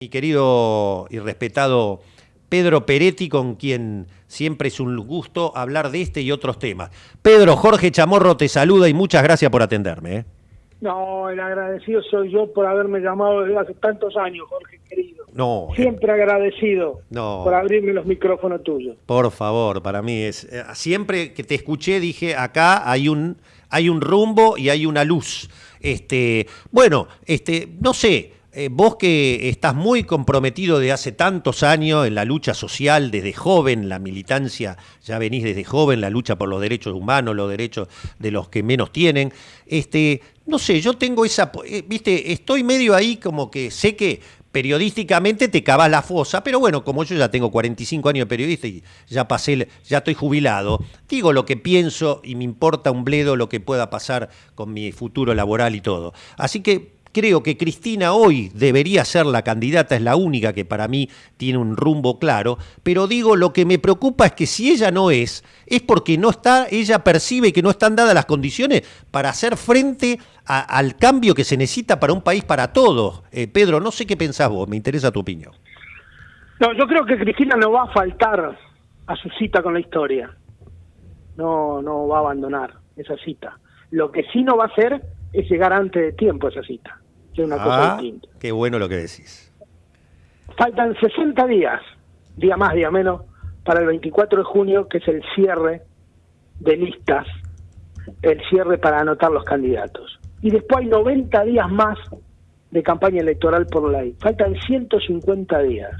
mi querido y respetado Pedro Peretti, con quien siempre es un gusto hablar de este y otros temas. Pedro, Jorge Chamorro te saluda y muchas gracias por atenderme. ¿eh? No, el agradecido soy yo por haberme llamado desde hace tantos años, Jorge querido. No. Eh, siempre agradecido no, por abrirme los micrófonos tuyos. Por favor, para mí es. Eh, siempre que te escuché dije, acá hay un, hay un rumbo y hay una luz. Este, bueno, este, no sé. Eh, vos que estás muy comprometido de hace tantos años en la lucha social, desde joven, la militancia, ya venís desde joven, la lucha por los derechos humanos, los derechos de los que menos tienen, este, no sé, yo tengo esa, eh, viste, estoy medio ahí como que sé que periodísticamente te cavas la fosa, pero bueno, como yo ya tengo 45 años de periodista y ya pasé, ya estoy jubilado, digo lo que pienso y me importa un bledo lo que pueda pasar con mi futuro laboral y todo. Así que creo que Cristina hoy debería ser la candidata, es la única que para mí tiene un rumbo claro, pero digo, lo que me preocupa es que si ella no es, es porque no está, ella percibe que no están dadas las condiciones para hacer frente al cambio que se necesita para un país para todos. Eh, Pedro, no sé qué pensás vos, me interesa tu opinión. No, yo creo que Cristina no va a faltar a su cita con la historia. No, no va a abandonar esa cita. Lo que sí no va a hacer es llegar antes de tiempo a esa cita, que es una cosa ah, distinta. Qué bueno lo que decís. Faltan 60 días, día más, día menos, para el 24 de junio, que es el cierre de listas, el cierre para anotar los candidatos. Y después hay 90 días más de campaña electoral por ley. Faltan 150 días.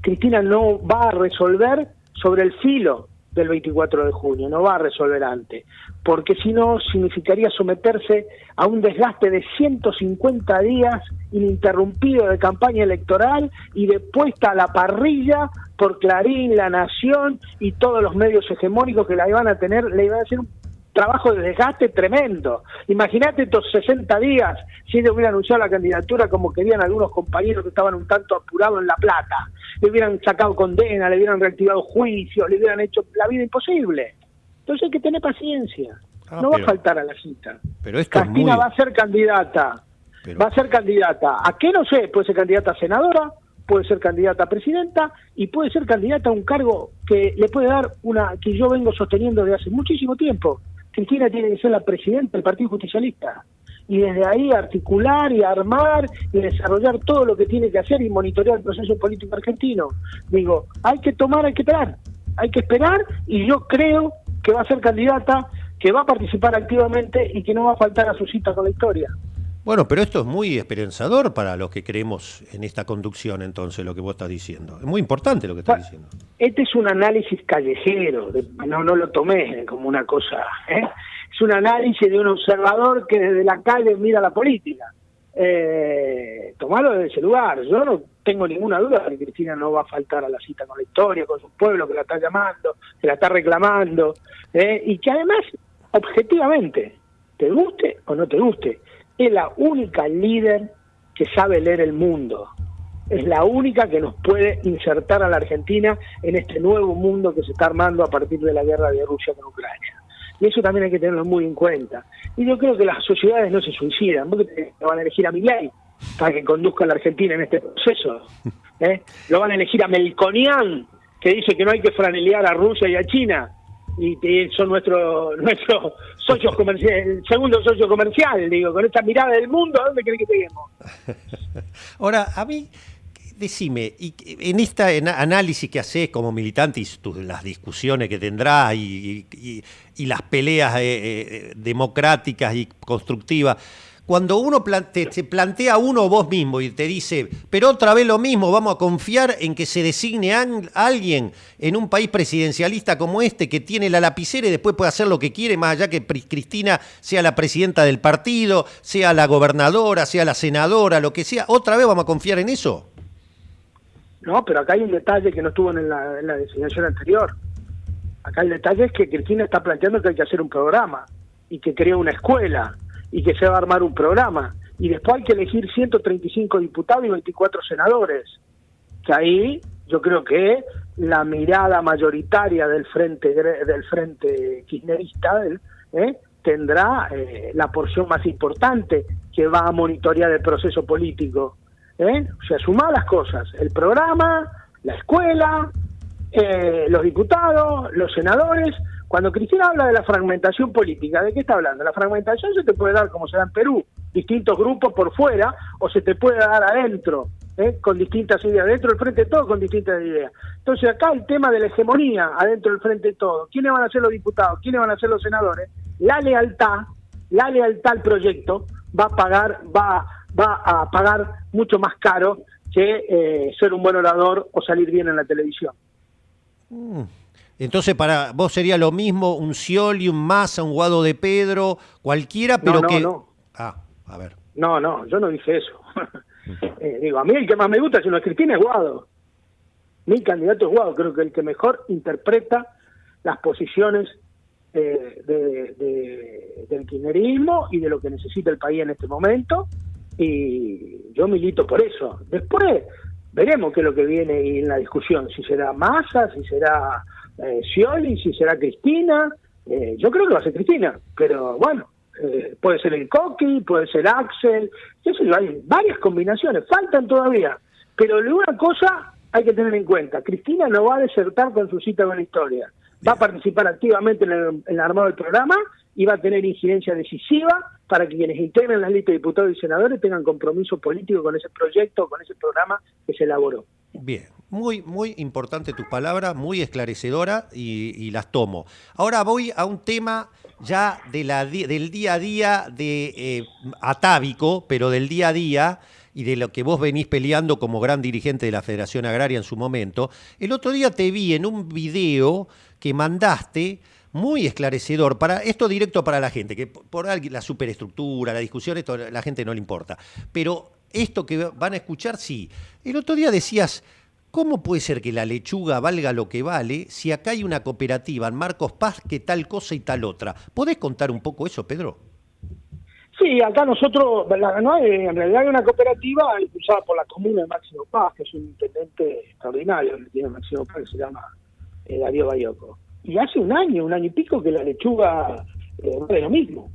Cristina no va a resolver sobre el filo del 24 de junio, no va a resolver antes, porque si no significaría someterse a un desgaste de 150 días ininterrumpido de campaña electoral y de puesta a la parrilla por Clarín, La Nación y todos los medios hegemónicos que la iban a tener, le iban a hacer un trabajo de desgaste tremendo. Imagínate estos 60 días si ellos hubieran anunciado la candidatura como querían algunos compañeros que estaban un tanto apurados en La Plata. Le hubieran sacado condena, le hubieran reactivado juicios, le hubieran hecho la vida imposible. Entonces hay que tener paciencia. Ah, no va a faltar a la cita. Pero Castina va a ser candidata. Va a ser candidata. ¿A qué no sé? Puede ser candidata a senadora, puede ser candidata a presidenta y puede ser candidata a un cargo que le puede dar una que yo vengo sosteniendo desde hace muchísimo tiempo, Cristina tiene que ser la presidenta del Partido Justicialista. Y desde ahí articular y armar y desarrollar todo lo que tiene que hacer y monitorear el proceso político argentino. Digo, hay que tomar, hay que esperar. Hay que esperar y yo creo que va a ser candidata, que va a participar activamente y que no va a faltar a su cita con la historia. Bueno, pero esto es muy esperanzador para los que creemos en esta conducción, entonces, lo que vos estás diciendo. Es muy importante lo que estás diciendo. Este es un análisis callejero, no, no lo tomé como una cosa. ¿eh? Es un análisis de un observador que desde la calle mira la política. Eh, tomarlo desde ese lugar. Yo no tengo ninguna duda de que Cristina no va a faltar a la cita con la historia, con su pueblo que la está llamando, que la está reclamando, ¿eh? y que además, objetivamente, te guste o no te guste, es la única líder que sabe leer el mundo. Es la única que nos puede insertar a la Argentina en este nuevo mundo que se está armando a partir de la guerra de Rusia con Ucrania. Y eso también hay que tenerlo muy en cuenta. Y yo creo que las sociedades no se suicidan, porque van a elegir a Miguel para que conduzca a la Argentina en este proceso. ¿eh? Lo van a elegir a Melconian, que dice que no hay que franelear a Rusia y a China y, son nuestros nuestro socios comerciales, el segundo socio comercial, digo, con esta mirada del mundo, ¿a dónde creen que lleguemos? Ahora, a mí, decime, y en este análisis que haces como militante y las discusiones que tendrás y, y las peleas eh, eh, democráticas y constructivas, cuando uno te, plantea uno vos mismo y te dice, pero otra vez lo mismo, vamos a confiar en que se designe a alguien en un país presidencialista como este que tiene la lapicera y después puede hacer lo que quiere, más allá que Cristina sea la presidenta del partido, sea la gobernadora, sea la senadora, lo que sea, otra vez vamos a confiar en eso. No, pero acá hay un detalle que no estuvo en la designación anterior. Acá el detalle es que Cristina está planteando que hay que hacer un programa y que crea una escuela y que se va a armar un programa. Y después hay que elegir 135 diputados y 24 senadores. Que ahí yo creo que la mirada mayoritaria del frente del frente kirchnerista ¿eh? tendrá eh, la porción más importante que va a monitorear el proceso político. ¿eh? O sea, sumá las cosas, el programa, la escuela, eh, los diputados, los senadores. Cuando Cristina habla de la fragmentación política, ¿de qué está hablando? La fragmentación se te puede dar como se da en Perú, distintos grupos por fuera, o se te puede dar adentro, ¿eh? con distintas ideas, dentro del frente de todo con distintas ideas. Entonces acá el tema de la hegemonía adentro del frente de todo, quiénes van a ser los diputados, quiénes van a ser los senadores, la lealtad, la lealtad al proyecto va a pagar, va, va a pagar mucho más caro que eh, ser un buen orador o salir bien en la televisión. Mm. Entonces, para vos sería lo mismo un Scioli, un Massa, un Guado de Pedro, cualquiera, pero no, que... No. Ah, a ver. No, no, yo no dije eso. eh, digo, a mí el que más me gusta, si no es Cristina, es Guado. Mi candidato es Guado, creo que el que mejor interpreta las posiciones eh, de, de, del kirchnerismo y de lo que necesita el país en este momento y yo milito por eso. Después veremos qué es lo que viene en la discusión, si será Massa, si será eh, Scioli, si será Cristina. Eh, yo creo que va a ser Cristina, pero bueno, eh, puede ser el Coqui, puede ser Axel, sé yo, hay varias combinaciones, faltan todavía. Pero de una cosa hay que tener en cuenta, Cristina no va a desertar con su cita con la historia, va a participar activamente en el, en el armado del programa y va a tener incidencia decisiva para que quienes integren las listas de diputados y senadores tengan compromiso político con ese proyecto, con ese programa que se elaboró. Bien, muy, muy importante tus palabras, muy esclarecedora y, las tomo. Ahora voy a un tema ya del día a día de eh, atávico, pero del día a día y de lo que vos venís peleando como gran dirigente de la Federación Agraria en su momento. El otro día te vi en un video que mandaste muy esclarecedor, para esto directo para la gente, que por la superestructura, la discusión, esto a la gente no le importa. Pero esto que van a escuchar, sí. El otro día decías, ¿cómo puede ser que la lechuga valga lo que vale si acá hay una cooperativa en Marcos Paz que tal cosa y tal otra? ¿Podés contar un poco eso, Pedro? Sí, acá nosotros, no en realidad hay una cooperativa impulsada por la comuna de Máximo Paz, que es un intendente extraordinario que tiene Máximo Paz, que se llama eh, Darío Bayoco y hace un año, un año y pico que la lechuga eh, vale lo mismo,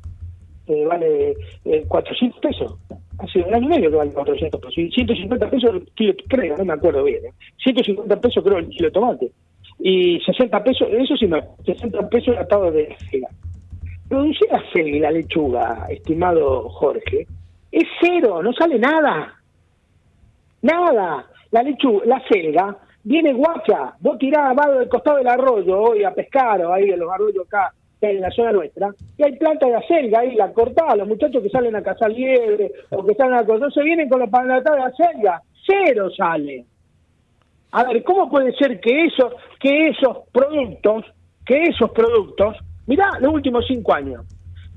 eh, vale eh, 400 pesos. Hace un año y medio que vale 400 pesos. Y 150 pesos el kilo, creo, no me acuerdo bien. 150 ¿eh? pesos creo el kilo de tomate. Y 60 pesos, eso sí, me, 60 pesos atado de selga. Producir la y la lechuga, estimado Jorge, es cero, no sale nada. Nada. La lechuga, la selga viene guacha, vos tirás del costado del arroyo hoy a pescar o ahí en los arroyos acá en la zona nuestra, y hay planta de acelga ahí, la cortás, los muchachos que salen a cazar liebre o que salen a cazar, se vienen con los panatadas de acelga, cero sale. A ver, ¿cómo puede ser que esos, que esos productos, que esos productos, mirá los últimos cinco años,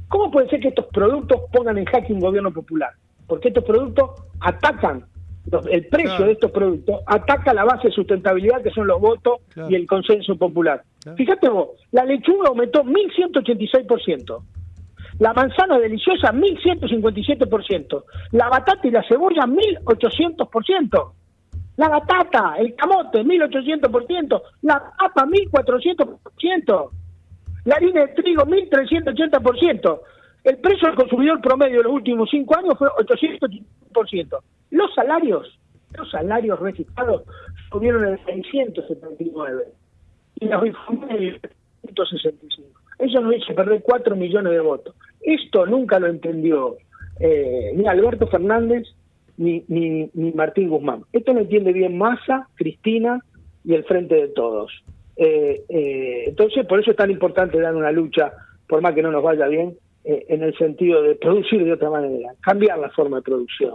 ¿cómo puede ser que estos productos pongan en jaque un gobierno popular? Porque estos productos atacan el precio claro. de estos productos ataca la base de sustentabilidad que son los votos claro. y el consenso popular. Fíjate vos, la lechuga aumentó 1186%, la manzana deliciosa 1157%, la batata y la cebolla 1800%, la batata, el camote 1800%, la papa 1400%, la harina de trigo 1380%. El precio del consumidor promedio de los últimos cinco años fue 800%. Los salarios, los salarios registrados subieron en 679 y los informes 165. Eso nos hizo perder 4 millones de votos. Esto nunca lo entendió eh, ni Alberto Fernández ni, ni, ni, Martín Guzmán. Esto lo entiende bien Massa, Cristina y el Frente de Todos. Eh, eh, entonces, por eso es tan importante dar una lucha, por más que no nos vaya bien, eh, en el sentido de producir de otra manera, cambiar la forma de producción.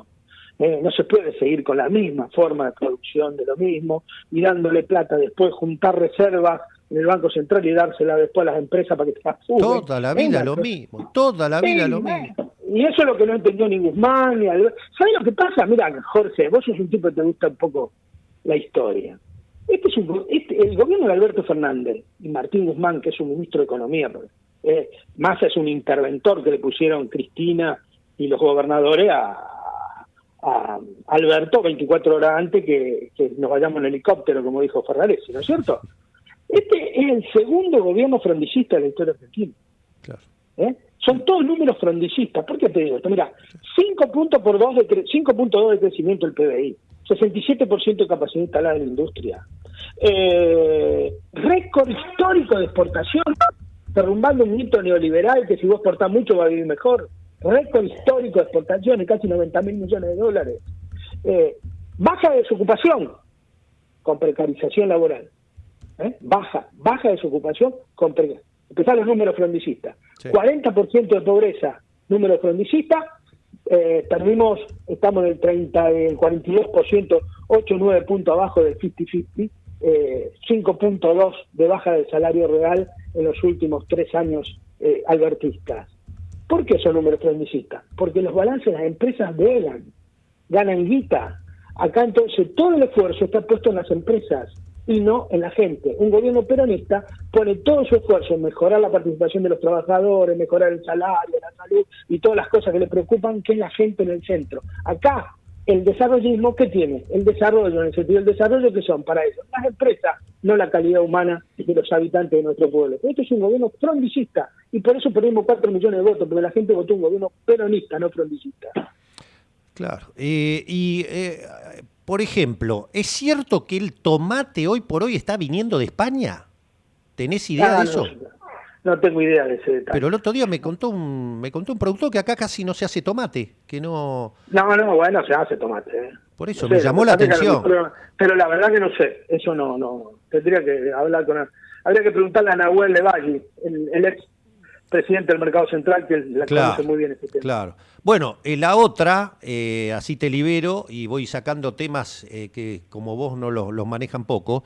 Eh, no se puede seguir con la misma forma de producción de lo mismo y dándole plata después, juntar reservas en el Banco Central y dársela después a las empresas para que facturen. Toda la vida Venga, lo mismo, toda la vida sí, lo mismo. Y eso es lo que no entendió ni Guzmán ni Albert. ¿Sabes lo que pasa? Mira, Jorge, vos sos un tipo que te gusta un poco la historia. Este es un, este, el gobierno de Alberto Fernández y Martín Guzmán, que es un ministro de Economía, eh, Massa es un interventor que le pusieron Cristina y los gobernadores a, a Alberto 24 horas antes que, que, nos vayamos en helicóptero, como dijo Ferraresi, ¿no es cierto? Este es el segundo gobierno frondicista de la historia argentina. Claro. ¿Eh? Son todos números frondicistas. ¿Por qué te digo esto? Mira, 5 puntos por 2 de 5.2 de crecimiento del PBI, 67% de capacidad instalada en la industria. Eh, récord histórico de exportación, derrumbando un mito neoliberal que si vos exportás mucho va a vivir mejor. Récord histórico de exportaciones, casi 90 mil millones de dólares. Eh, baja desocupación con precarización laboral. ¿eh? Baja, baja desocupación con precarización. Empezaron los números frondicistas. 40% de pobreza, número frondicistas. Eh, perdimos, estamos en el 30, el 42%, 8 o 9 puntos abajo del 50-50, eh, 5.2 de baja del salario real en los últimos tres años eh, albertistas. ¿Por qué son números frondicistas? Porque los balances de las empresas velan, ganan guita. Acá entonces todo el esfuerzo está puesto en las empresas y no en la gente. Un gobierno peronista pone todo su esfuerzo en mejorar la participación de los trabajadores, mejorar el salario, la salud y todas las cosas que le preocupan, que es la gente en el centro. Acá, el desarrollismo, ¿qué tiene? El desarrollo, en el sentido del desarrollo, que son para eso? Las empresas, no la calidad humana de los habitantes de nuestro pueblo. Esto es un gobierno frondicista y por eso perdimos 4 millones de votos, porque la gente votó un gobierno peronista, no frondicista. Claro. Eh, y eh, por ejemplo, ¿es cierto que el tomate hoy por hoy está viniendo de España? ¿Tenés idea Ah, de eso? No tengo idea de ese detalle. Pero el otro día me contó un, me contó un productor que acá casi no se hace tomate, que no... No, no, bueno, se hace tomate. ¿eh? Por eso No me sé, llamó la atención. pero la verdad que no sé, eso no, no. Tendría que hablar con. Habría que preguntarle a Nahuel Levalli, el, el ex presidente del Mercado Central, que la Claro, conoce muy bien este tema. claro. Bueno, eh, la otra, eh, así te libero y voy sacando temas eh, que como vos no los, los manejan poco.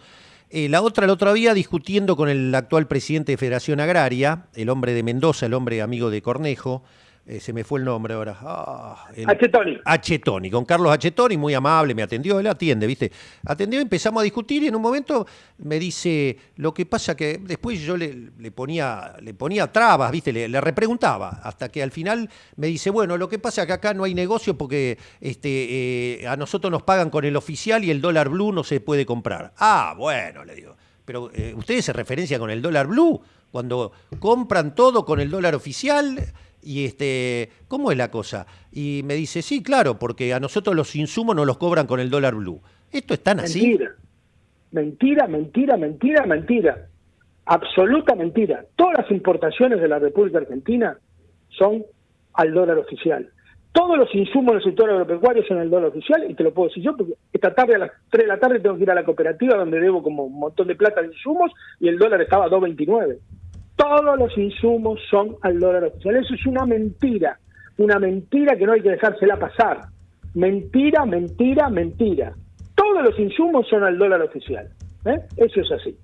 Eh, la otra, el otro día, discutiendo con el actual presidente de Federación Agraria, el hombre de Mendoza, el hombre amigo de Cornejo, eh, se me fue el nombre ahora. Ah, el- Achetoni. Achetoni, con Carlos Achetoni, muy amable, me atendió, él atiende, ¿viste? Atendió, empezamos a discutir y en un momento me dice, lo que pasa que después yo le, le ponía, le ponía trabas, ¿viste? Le, le repreguntaba, hasta que al final me dice, bueno, lo que pasa que acá no hay negocio porque este, eh, a nosotros nos pagan con el oficial y el dólar blue no se puede comprar. Ah, bueno, le digo, pero eh, ustedes se referencia con el dólar blue, cuando compran todo con el dólar oficial y este, ¿cómo es la cosa? Y me dice, sí, claro, porque a nosotros los insumos nos los cobran con el dólar blue. ¿Esto es tan así? Mentira. Mentira, mentira, mentira, mentira. Absoluta mentira. Todas las importaciones de la República Argentina son al dólar oficial. Todos los insumos del sector agropecuario son al dólar oficial y te lo puedo decir yo porque esta tarde a las 3 de la tarde tengo que ir a la cooperativa donde debo como un montón de plata de insumos y el dólar estaba a 2.29. Todos los insumos son al dólar oficial. Eso es una mentira. Una mentira que no hay que dejársela pasar. Mentira, mentira, mentira. Todos los insumos son al dólar oficial. ¿eh? Eso es así.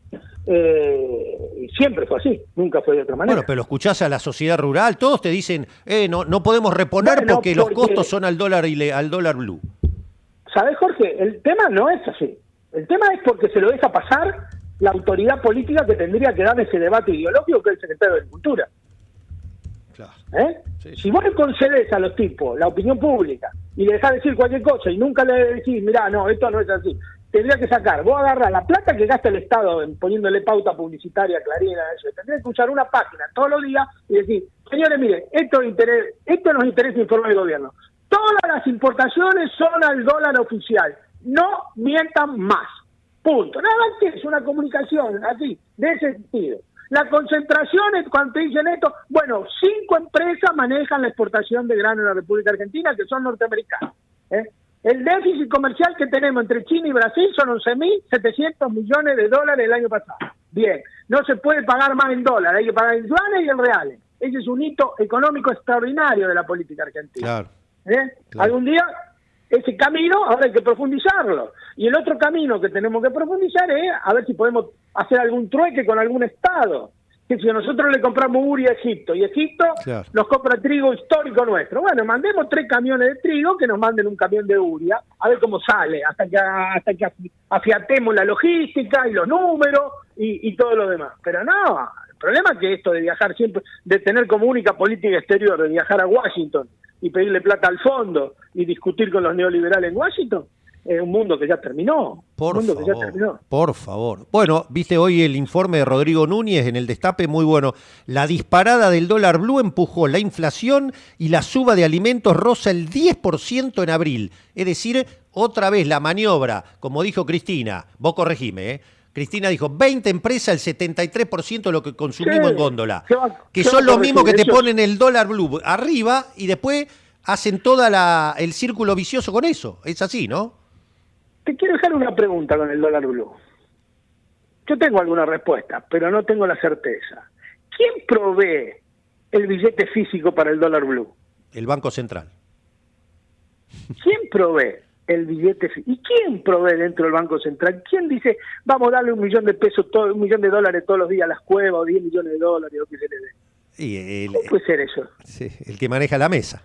Eh, y siempre fue así, nunca fue de otra manera. Bueno, pero escuchás a la sociedad rural, todos te dicen, eh, no, no podemos reponer Bueno, porque, los porque- costos son al dólar, ile- al dólar blue. ¿Sabes, Jorge? El tema no es así. El tema es porque se lo deja pasar la autoridad política que tendría que dar ese debate ideológico, que es el secretario de Agricultura. Claro. ¿eh? Sí, sí. Si vos le concedes a los tipos la opinión pública y le dejás decir cualquier cosa y nunca le decís, mirá, no, esto no es así, tendría que sacar, vos agarrás la plata que gasta el Estado en poniéndole pauta publicitaria, clarina, eso, tendría que usar una página todos los días y decir, señores, miren, esto, interés, esto nos interesa informar al gobierno. Todas las importaciones son al dólar oficial. No mientan más. Punto. Nada más que es una comunicación así, de ese sentido. La concentración es cuando te dicen esto, bueno, cinco empresas manejan la exportación de grano en la República Argentina que son norteamericanas. ¿eh? El déficit comercial que tenemos entre China y Brasil son 11.700 millones de dólares el año pasado. Bien, no se puede pagar más en dólares, hay que pagar en yuanes y en reales. Ese es un hito económico extraordinario de la política argentina. Claro. ¿Eh? Claro. Algún día ese camino ahora hay que profundizarlo. Y el otro camino que tenemos que profundizar es a ver si podemos hacer algún trueque con algún Estado. Que si nosotros le compramos Uri a Egipto y Egipto Claro. nos compra trigo histórico nuestro, bueno, mandemos tres camiones de trigo que nos manden un camión de Uria, a ver cómo sale, hasta que, hasta que afi- afiatemos la logística y los números y, y todo lo demás. Pero no, problema es que esto de viajar siempre, de tener como única política exterior, de viajar a Washington y pedirle plata al fondo y discutir con los neoliberales en Washington, es un mundo que ya terminó. Por un mundo favor, que ya terminó. por favor. Bueno, viste hoy el informe de Rodrigo Núñez en el Destape, muy bueno. La disparada del dólar blue empujó la inflación y la suba de alimentos rosa el 10% en abril. Es decir, otra vez la maniobra, como dijo Cristina, vos corregime, ¿eh? Cristina dijo, 20 empresas, el 73% de lo que consumimos Sí, en góndola. ¿qué va- que son los mismos que te ponen el dólar blue arriba y después hacen todo el círculo vicioso con eso. Es así, ¿no? Te quiero dejar una pregunta con el dólar blue. Yo tengo alguna respuesta, pero no tengo la certeza. ¿Quién provee el billete físico para el dólar blue? El Banco Central. ¿Quién provee el billete? ¿Y quién provee dentro del Banco Central? ¿Quién dice, vamos a darle un millón de pesos, todo, un millón de dólares todos los días a las cuevas o 10 millones de dólares o qué se le dé? Y el, ¿Cómo puede ser eso? sí, el que maneja la mesa.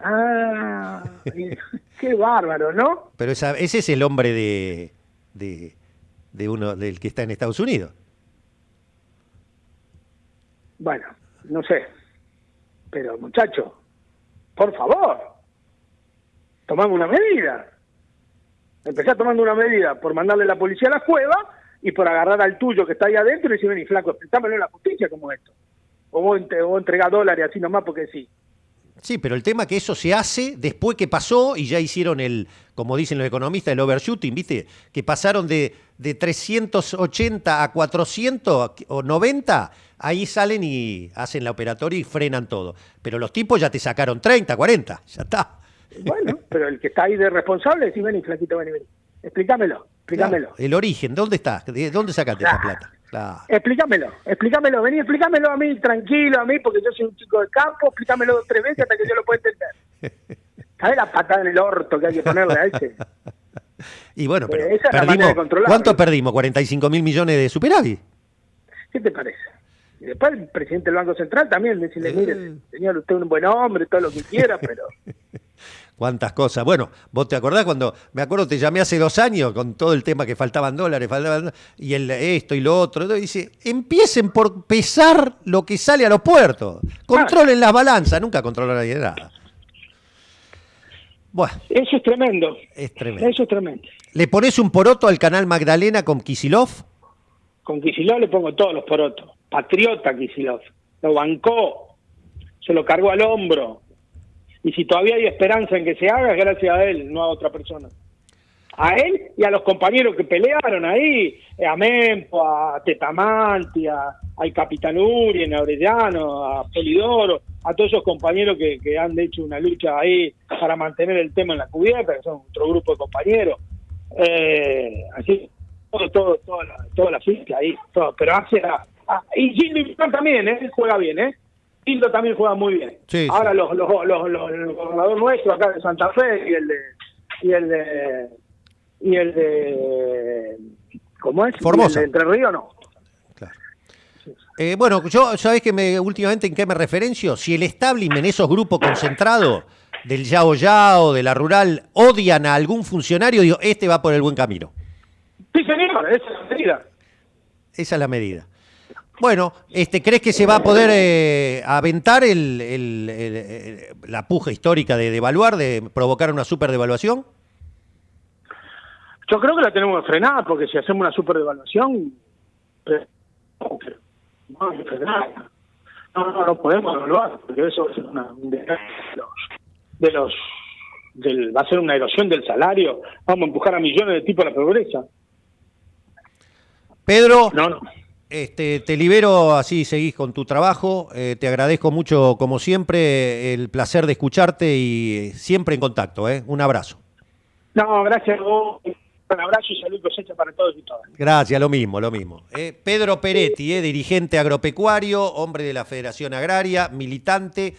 Ah, qué bárbaro, ¿no? Pero esa- ese es el hombre de, de, de uno del que está en Estados Unidos. Bueno, no sé. Pero muchacho, por favor, tomame una medida. Empecé tomando una medida por mandarle la policía a la cueva y por agarrar al tuyo que está ahí adentro y decir, vení flaco, explícamelo en la justicia como esto. O vos, vos entregás dólares así nomás porque sí. Sí, pero el tema es que eso se hace después que pasó y ya hicieron el, como dicen los economistas, el overshooting, ¿viste? Que pasaron de, de 380 a 400 o 90, ahí salen y hacen la operatoria y frenan todo. Pero los tipos ya te sacaron 30, 40, ya está. Bueno, pero el que está ahí de responsable, decís, vení flaquito, vení, vení. Explícamelo, explícamelo. Claro, el origen, ¿dónde está? ¿De dónde sacaste esa Claro. plata? Claro. Explícamelo, explícamelo, vení, explícamelo a mí, tranquilo a mí, porque yo soy un chico de campo, explícamelo dos tres veces hasta que yo lo pueda entender. ¿Sabes la patada en el orto que hay que ponerle a ese? Y bueno, pero Eh, perdimos. ¿cuánto perdimos? 45 mil millones de superávit. ¿Qué te parece? Y después el presidente del Banco Central también, decirle, Eh. mire, señor, usted es un buen hombre, todo lo que quiera, pero... Cuántas cosas. Bueno, vos te acordás cuando, me acuerdo, te llamé hace dos años con todo el tema que faltaban dólares, faltaban, y el esto y lo otro. y dice, empiecen por pesar lo que sale a los puertos. Controlen las balanzas, nunca controla nadie nada. Bueno, Eso es tremendo. es tremendo. Eso es tremendo. ¿Le pones un poroto al canal Magdalena con Kisilov? Con Kicillof le pongo todos los porotos. Patriota Kicillof. Lo bancó. Se lo cargó al hombro. Y si todavía hay esperanza en que se haga, es gracias a él, no a otra persona. A él y a los compañeros que pelearon ahí, eh, a Mempo, a Tetamanti, a, al Capitán Urien, a Orellano, a Polidoro, a todos esos compañeros que, que han hecho una lucha ahí para mantener el tema en la cubierta, que son otro grupo de compañeros. Eh, así, todo, todo, toda la, toda la ahí, todo. Pero hace a- a- y Gildo también, ¿eh? juega bien, ¿eh? También juega muy bien. Sí, Ahora sí. los, los, los, los- el gobernador nuestro acá de Santa Fe y el de y el de y el de ¿cómo es? Formosa. El de Entre Ríos no. Claro. Eh, bueno, yo, ¿sabés que me, últimamente en qué me referencio? Si el establishment, esos grupos concentrados del Yao Yao, de la rural, odian a algún funcionario, digo, este va por el buen camino. Sí, señor, esa es la medida. Esa es la medida. Bueno, este, ¿crees que se va a poder eh, aventar el- el- el- el- la puja histórica de devaluar, de provocar una superdevaluación? Yo creo que la tenemos que frenar, porque si hacemos una superdevaluación, eh, no. No, no, no podemos evaluar, porque eso es una, los, de los del, va a ser una erosión del salario, vamos a empujar a millones de tipos a la pobreza. Pedro, No, no. Este, te libero, así seguís con tu trabajo. Eh, te agradezco mucho, como siempre, el placer de escucharte y siempre en contacto. ¿eh? Un abrazo. No, gracias a vos. Un abrazo y salud cosecha para todos y todas. Gracias, lo mismo, lo mismo. Eh, Pedro Peretti, eh, dirigente agropecuario, hombre de la Federación Agraria, militante